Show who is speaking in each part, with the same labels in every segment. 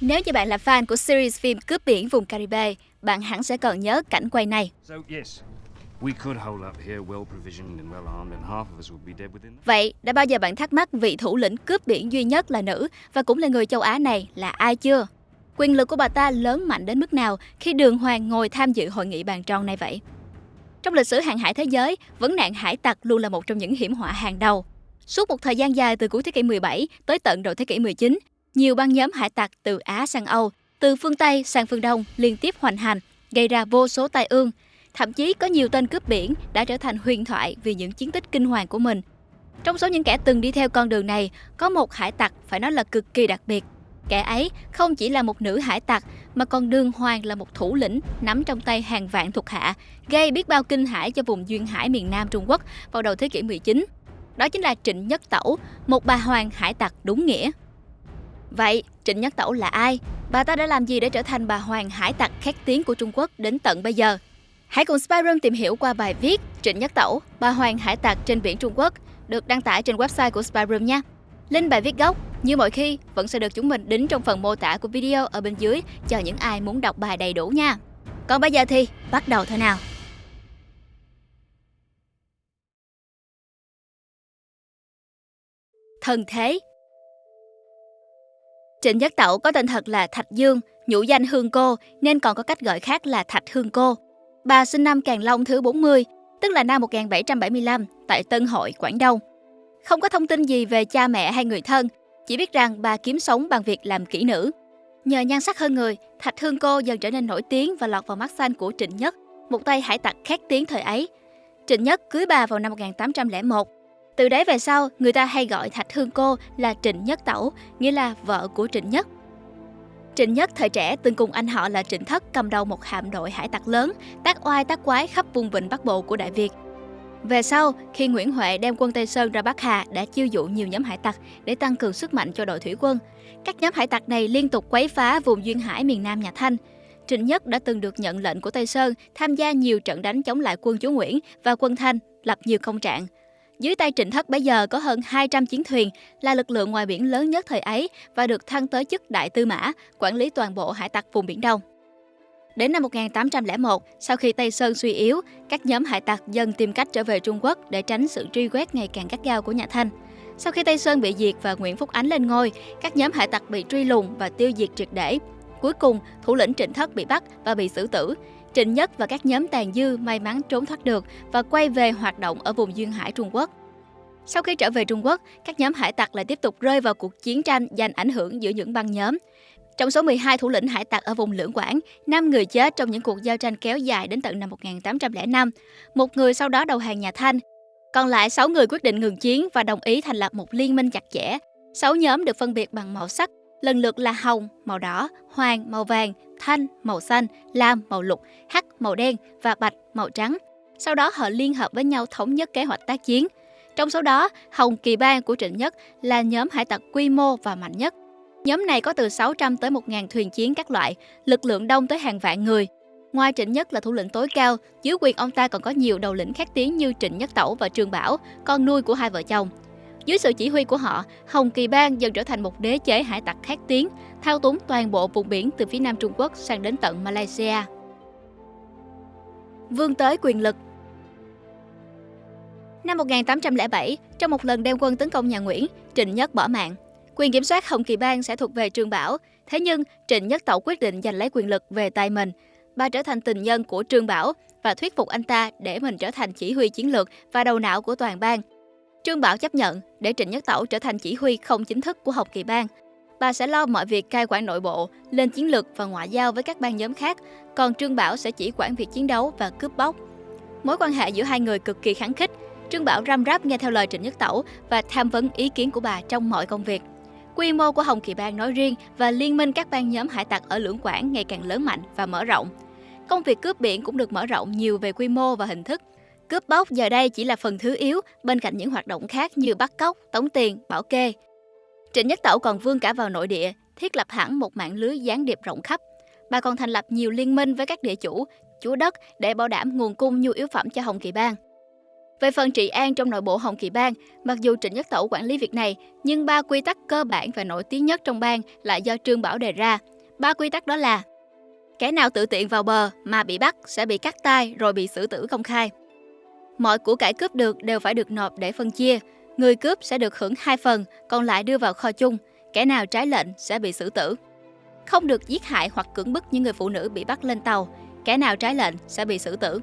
Speaker 1: Nếu như bạn là fan của series phim Cướp biển vùng Caribe, bạn hẳn sẽ còn nhớ cảnh quay này. Vậy, đã bao giờ bạn thắc mắc vị thủ lĩnh cướp biển duy nhất là nữ và cũng là người châu Á này là ai chưa? Quyền lực của bà ta lớn mạnh đến mức nào khi Đường Hoàng ngồi tham dự hội nghị bàn tròn này vậy? Trong lịch sử hàng hải thế giới, vấn nạn hải tặc luôn là một trong những hiểm họa hàng đầu. Suốt một thời gian dài từ cuối thế kỷ 17 tới tận đầu thế kỷ 19, nhiều băng nhóm hải tặc từ Á sang Âu, từ phương Tây sang phương Đông liên tiếp hoành hành, gây ra vô số tai ương. Thậm chí có nhiều tên cướp biển đã trở thành huyền thoại vì những chiến tích kinh hoàng của mình. Trong số những kẻ từng đi theo con đường này, có một hải tặc phải nói là cực kỳ đặc biệt. Kẻ ấy không chỉ là một nữ hải tặc mà còn đương hoàng là một thủ lĩnh nắm trong tay hàng vạn thuộc hạ, gây biết bao kinh hãi cho vùng duyên hải miền Nam Trung Quốc vào đầu thế kỷ 19. Đó chính là Trịnh Nhất Tẩu, một bà hoàng hải tặc đúng nghĩa. Vậy, Trịnh Nhất Tẩu là ai? Bà ta đã làm gì để trở thành bà hoàng hải tặc khét tiếng của Trung Quốc đến tận bây giờ? Hãy cùng Spyroom tìm hiểu qua bài viết Trịnh Nhất Tẩu, bà hoàng hải tặc trên biển Trung Quốc, được đăng tải trên website của Spyroom nha. Link bài viết gốc, như mọi khi, vẫn sẽ được chúng mình đính trong phần mô tả của video ở bên dưới cho những ai muốn đọc bài đầy đủ nha. Còn bây giờ thì, bắt đầu thôi nào! Thần thế Trịnh Nhất Tẩu có tên thật là Thạch Dương, nhũ danh Hương Cô nên còn có cách gọi khác là Thạch Hương Cô. Bà sinh năm Càng Long thứ 40, tức là năm 1775 tại Tân Hội, Quảng Đông. Không có thông tin gì về cha mẹ hay người thân, chỉ biết rằng bà kiếm sống bằng việc làm kỹ nữ. Nhờ nhan sắc hơn người, Thạch Hương Cô dần trở nên nổi tiếng và lọt vào mắt xanh của Trịnh Nhất, một tay hải tặc khét tiếng thời ấy. Trịnh Nhất cưới bà vào năm 1801 từ đấy về sau, người ta hay gọi Thạch Hương Cô là Trịnh Nhất Tẩu, nghĩa là vợ của Trịnh Nhất. Trịnh Nhất thời trẻ từng cùng anh họ là Trịnh Thất cầm đầu một hạm đội hải tặc lớn, tác oai tác quái khắp vùng vịnh Bắc Bộ của Đại Việt. Về sau, khi Nguyễn Huệ đem quân Tây Sơn ra Bắc Hà đã chiêu dụ nhiều nhóm hải tặc để tăng cường sức mạnh cho đội thủy quân. Các nhóm hải tặc này liên tục quấy phá vùng duyên hải miền Nam nhà Thanh. Trịnh Nhất đã từng được nhận lệnh của Tây Sơn tham gia nhiều trận đánh chống lại quân chúa Nguyễn và quân Thanh, lập nhiều công trạng. Dưới tay Trịnh Thất bây giờ có hơn 200 chiến thuyền, là lực lượng ngoài biển lớn nhất thời ấy và được thăng tới chức đại tư mã, quản lý toàn bộ hải tặc vùng Biển Đông. Đến năm 1801, sau khi Tây Sơn suy yếu, các nhóm hải tặc dần tìm cách trở về Trung Quốc để tránh sự truy quét ngày càng gắt gao của nhà Thanh. Sau khi Tây Sơn bị diệt và Nguyễn Phúc Ánh lên ngôi, các nhóm hải tặc bị truy lùng và tiêu diệt triệt để. Cuối cùng, thủ lĩnh Trịnh Thất bị bắt và bị xử tử. Trịnh Nhất và các nhóm tàn dư may mắn trốn thoát được và quay về hoạt động ở vùng duyên hải Trung Quốc. Sau khi trở về Trung Quốc, các nhóm hải tặc lại tiếp tục rơi vào cuộc chiến tranh giành ảnh hưởng giữa những băng nhóm. Trong số 12 thủ lĩnh hải tặc ở vùng Lưỡng Quảng, 5 người chết trong những cuộc giao tranh kéo dài đến tận năm 1805. Một người sau đó đầu hàng nhà Thanh. Còn lại 6 người quyết định ngừng chiến và đồng ý thành lập một liên minh chặt chẽ. 6 nhóm được phân biệt bằng màu sắc, lần lượt là hồng, màu đỏ, hoàng, màu vàng, thanh, màu xanh, lam, màu lục, hắc, màu đen và bạch, màu trắng. Sau đó họ liên hợp với nhau thống nhất kế hoạch tác chiến – trong số đó, Hồng Kỳ Bang của Trịnh Nhất là nhóm hải tặc quy mô và mạnh nhất. Nhóm này có từ 600 tới 1.000 thuyền chiến các loại, lực lượng đông tới hàng vạn người. Ngoài Trịnh Nhất là thủ lĩnh tối cao, dưới quyền ông ta còn có nhiều đầu lĩnh khác tiếng như Trịnh Nhất Tẩu và Trương Bảo, con nuôi của hai vợ chồng. Dưới sự chỉ huy của họ, Hồng Kỳ Bang dần trở thành một đế chế hải tặc khét tiếng, thao túng toàn bộ vùng biển từ phía nam Trung Quốc sang đến tận Malaysia. Vương tới quyền lực Năm 1807, trong một lần đem quân tấn công nhà Nguyễn, Trịnh Nhất bỏ mạng. Quyền kiểm soát Hồng Kỳ Bang sẽ thuộc về Trương Bảo. Thế nhưng, Trịnh Nhất Tẩu quyết định giành lấy quyền lực về tay mình. Bà trở thành tình nhân của Trương Bảo và thuyết phục anh ta để mình trở thành chỉ huy chiến lược và đầu não của toàn bang. Trương Bảo chấp nhận để Trịnh Nhất Tẩu trở thành chỉ huy không chính thức của Hồng Kỳ Bang. Bà sẽ lo mọi việc cai quản nội bộ, lên chiến lược và ngoại giao với các bang nhóm khác, còn Trương Bảo sẽ chỉ quản việc chiến đấu và cướp bóc. Mối quan hệ giữa hai người cực kỳ kháng khích, Trương Bảo răm ráp nghe theo lời Trịnh Nhất Tẩu và tham vấn ý kiến của bà trong mọi công việc. Quy mô của Hồng Kỳ Bang nói riêng và liên minh các bang nhóm hải tặc ở Lưỡng Quảng ngày càng lớn mạnh và mở rộng. Công việc cướp biển cũng được mở rộng nhiều về quy mô và hình thức. Cướp bóc giờ đây chỉ là phần thứ yếu bên cạnh những hoạt động khác như bắt cóc, tống tiền, bảo kê. Trịnh Nhất Tẩu còn vươn cả vào nội địa, thiết lập hẳn một mạng lưới gián điệp rộng khắp. Bà còn thành lập nhiều liên minh với các địa chủ, chủ đất để bảo đảm nguồn cung nhu yếu phẩm cho Hồng Kỳ Bang. Về phần trị an trong nội bộ Hồng Kỳ Bang, mặc dù Trịnh Nhất Tẩu quản lý việc này, nhưng ba quy tắc cơ bản và nổi tiếng nhất trong bang lại do Trương Bảo đề ra. Ba quy tắc đó là Kẻ nào tự tiện vào bờ mà bị bắt sẽ bị cắt tay rồi bị xử tử công khai. Mọi của cải cướp được đều phải được nộp để phân chia. Người cướp sẽ được hưởng hai phần, còn lại đưa vào kho chung. Kẻ nào trái lệnh sẽ bị xử tử. Không được giết hại hoặc cưỡng bức những người phụ nữ bị bắt lên tàu. Kẻ nào trái lệnh sẽ bị xử tử.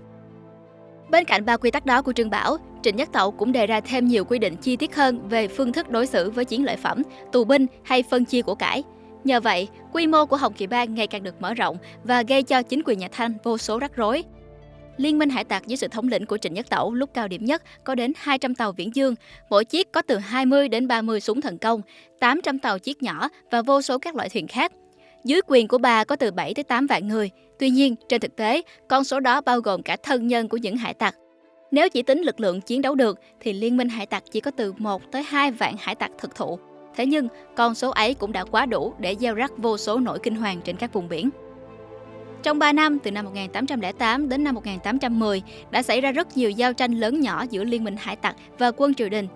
Speaker 1: Bên cạnh ba quy tắc đó của Trương Bảo, Trịnh Nhất Tẩu cũng đề ra thêm nhiều quy định chi tiết hơn về phương thức đối xử với chiến lợi phẩm, tù binh hay phân chia của cải. Nhờ vậy, quy mô của Hồng Kỳ Bang ngày càng được mở rộng và gây cho chính quyền nhà Thanh vô số rắc rối. Liên minh hải tặc dưới sự thống lĩnh của Trịnh Nhất Tẩu lúc cao điểm nhất có đến 200 tàu viễn dương, mỗi chiếc có từ 20 đến 30 súng thần công, 800 tàu chiếc nhỏ và vô số các loại thuyền khác. Dưới quyền của bà có từ 7 tới 8 vạn người. Tuy nhiên, trên thực tế, con số đó bao gồm cả thân nhân của những hải tặc. Nếu chỉ tính lực lượng chiến đấu được thì liên minh hải tặc chỉ có từ 1 tới 2 vạn hải tặc thực thụ. Thế nhưng, con số ấy cũng đã quá đủ để gieo rắc vô số nỗi kinh hoàng trên các vùng biển. Trong 3 năm, từ năm 1808 đến năm 1810, đã xảy ra rất nhiều giao tranh lớn nhỏ giữa Liên minh hải tặc và quân triều đình.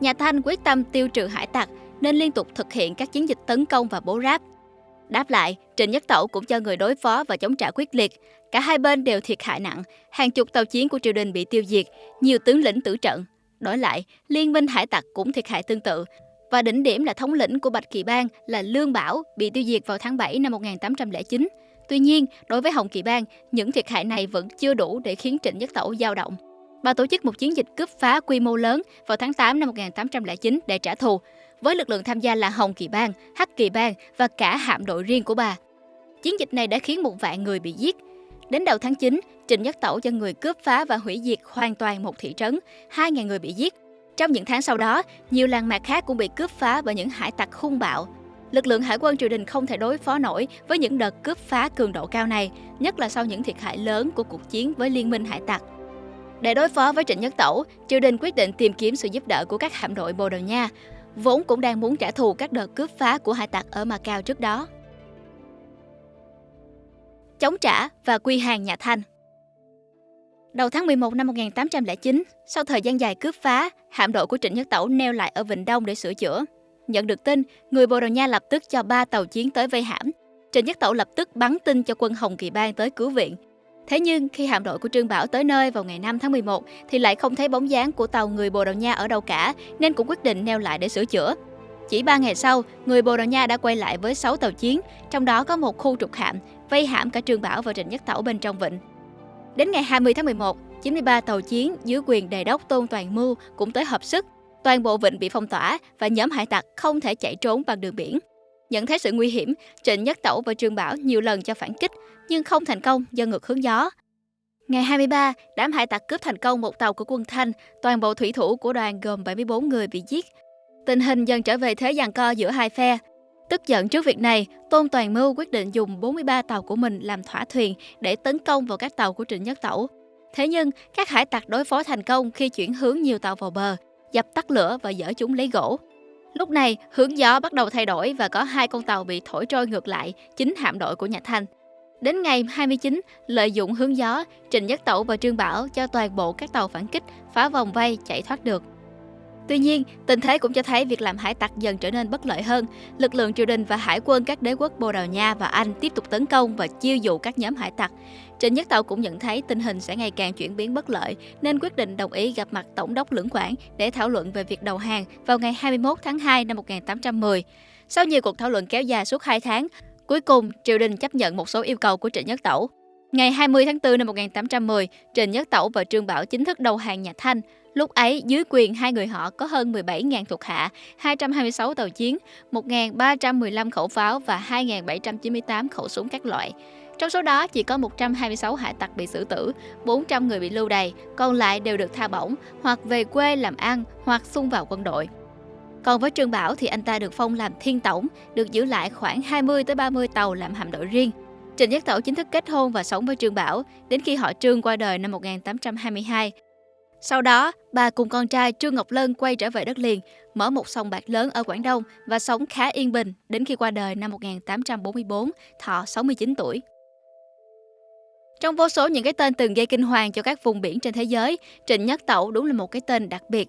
Speaker 1: Nhà Thanh quyết tâm tiêu trừ hải tặc nên liên tục thực hiện các chiến dịch tấn công và bố ráp. Đáp lại, Trịnh Nhất Tẩu cũng cho người đối phó và chống trả quyết liệt. Cả hai bên đều thiệt hại nặng, hàng chục tàu chiến của triều đình bị tiêu diệt, nhiều tướng lĩnh tử trận. Đổi lại, Liên minh hải tặc cũng thiệt hại tương tự, và đỉnh điểm là thống lĩnh của Bạch Kỳ Bang là Lương Bảo bị tiêu diệt vào tháng 7 năm 1809. Tuy nhiên, đối với Hồng Kỳ Bang, những thiệt hại này vẫn chưa đủ để khiến Trịnh Nhất Tẩu dao động. Bà tổ chức một chiến dịch cướp phá quy mô lớn vào tháng 8 năm 1809 để trả thù, với lực lượng tham gia là Hồng Kỳ Bang, Hắc Kỳ Bang và cả hạm đội riêng của bà. Chiến dịch này đã khiến một vạn người bị giết. Đến đầu tháng 9, Trịnh Nhất Tẩu cho người cướp phá và hủy diệt hoàn toàn một thị trấn, 2.000 người bị giết. Trong những tháng sau đó, nhiều làng mạc khác cũng bị cướp phá bởi những hải tặc hung bạo. Lực lượng hải quân triều đình không thể đối phó nổi với những đợt cướp phá cường độ cao này, nhất là sau những thiệt hại lớn của cuộc chiến với liên minh hải tặc. Để đối phó với Trịnh Nhất Tẩu, triều đình quyết định tìm kiếm sự giúp đỡ của các hạm đội Bồ Đào Nha, vốn cũng đang muốn trả thù các đợt cướp phá của hải tặc ở Macau trước đó. Chống trả và quy hàng nhà Thanh Đầu tháng 11 năm 1809, sau thời gian dài cướp phá, hạm đội của Trịnh Nhất Tẩu neo lại ở Vịnh Đông để sửa chữa. Nhận được tin, người Bồ Đào Nha lập tức cho ba tàu chiến tới vây hãm. Trịnh Nhất Tẩu lập tức bắn tin cho quân Hồng Kỳ Bang tới cứu viện. Thế nhưng khi hạm đội của Trương Bảo tới nơi vào ngày 5 tháng 11 thì lại không thấy bóng dáng của tàu người Bồ Đào Nha ở đâu cả nên cũng quyết định neo lại để sửa chữa. Chỉ 3 ngày sau, người Bồ Đào Nha đã quay lại với 6 tàu chiến, trong đó có một khu trục hạm, vây hãm cả Trương Bảo và Trịnh Nhất Tẩu bên trong vịnh. Đến ngày 20 tháng 11, 93 tàu chiến dưới quyền đề đốc Tôn Toàn Mưu cũng tới hợp sức. Toàn bộ vịnh bị phong tỏa và nhóm hải tặc không thể chạy trốn bằng đường biển. Nhận thấy sự nguy hiểm, Trịnh Nhất Tẩu và Trương Bảo nhiều lần cho phản kích nhưng không thành công do ngược hướng gió. Ngày 23, đám hải tặc cướp thành công một tàu của quân Thanh, toàn bộ thủy thủ của đoàn gồm 74 người bị giết. Tình hình dần trở về thế giằng co giữa hai phe, Tức giận trước việc này, Tôn Toàn Mưu quyết định dùng 43 tàu của mình làm thỏa thuyền để tấn công vào các tàu của Trịnh Nhất Tẩu. Thế nhưng, các hải tặc đối phó thành công khi chuyển hướng nhiều tàu vào bờ, dập tắt lửa và dỡ chúng lấy gỗ. Lúc này, hướng gió bắt đầu thay đổi và có hai con tàu bị thổi trôi ngược lại, chính hạm đội của nhà Thanh. Đến ngày 29, lợi dụng hướng gió, Trịnh Nhất Tẩu và Trương Bảo cho toàn bộ các tàu phản kích phá vòng vây chạy thoát được. Tuy nhiên, tình thế cũng cho thấy việc làm hải tặc dần trở nên bất lợi hơn. Lực lượng triều đình và hải quân các đế quốc Bồ Đào Nha và Anh tiếp tục tấn công và chiêu dụ các nhóm hải tặc. Trịnh Nhất Tàu cũng nhận thấy tình hình sẽ ngày càng chuyển biến bất lợi nên quyết định đồng ý gặp mặt Tổng đốc Lưỡng Quảng để thảo luận về việc đầu hàng vào ngày 21 tháng 2 năm 1810. Sau nhiều cuộc thảo luận kéo dài suốt 2 tháng, cuối cùng triều đình chấp nhận một số yêu cầu của Trịnh Nhất Tẩu. Ngày 20 tháng 4 năm 1810, Trịnh Nhất Tẩu và Trương Bảo chính thức đầu hàng nhà Thanh. Lúc ấy, dưới quyền hai người họ có hơn 17.000 thuộc hạ, 226 tàu chiến, 1.315 khẩu pháo và 2.798 khẩu súng các loại. Trong số đó chỉ có 126 hải tặc bị xử tử, 400 người bị lưu đày, còn lại đều được tha bổng hoặc về quê làm ăn hoặc xung vào quân đội. Còn với Trương Bảo thì anh ta được phong làm thiên tổng, được giữ lại khoảng 20 tới 30 tàu làm hạm đội riêng. Trịnh Nhất Tẩu chính thức kết hôn và sống với Trương Bảo đến khi họ Trương qua đời năm 1822. Sau đó, bà cùng con trai Trương Ngọc Lân quay trở về đất liền, mở một sòng bạc lớn ở Quảng Đông và sống khá yên bình đến khi qua đời năm 1844, thọ 69 tuổi. Trong vô số những cái tên từng gây kinh hoàng cho các vùng biển trên thế giới, Trịnh Nhất Tẩu đúng là một cái tên đặc biệt.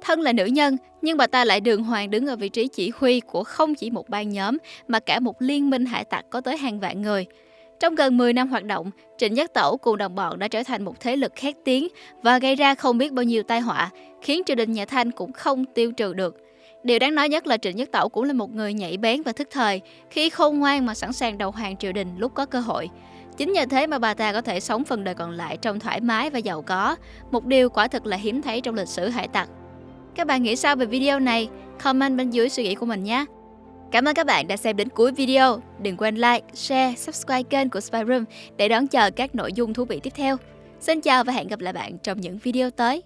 Speaker 1: Thân là nữ nhân, nhưng bà ta lại đường hoàng đứng ở vị trí chỉ huy của không chỉ một ban nhóm, mà cả một liên minh hải tặc có tới hàng vạn người. Trong gần 10 năm hoạt động, Trịnh Nhất Tẩu cùng đồng bọn đã trở thành một thế lực khét tiếng và gây ra không biết bao nhiêu tai họa, khiến triều đình nhà Thanh cũng không tiêu trừ được. Điều đáng nói nhất là Trịnh Nhất Tẩu cũng là một người nhảy bén và thức thời, khi khôn ngoan mà sẵn sàng đầu hàng triều đình lúc có cơ hội. Chính nhờ thế mà bà ta có thể sống phần đời còn lại trong thoải mái và giàu có, một điều quả thực là hiếm thấy trong lịch sử hải tặc. Các bạn nghĩ sao về video này? Comment bên dưới suy nghĩ của mình nhé! Cảm ơn các bạn đã xem đến cuối video. Đừng quên like, share, subscribe kênh của Spyroom để đón chờ các nội dung thú vị tiếp theo. Xin chào và hẹn gặp lại bạn trong những video tới.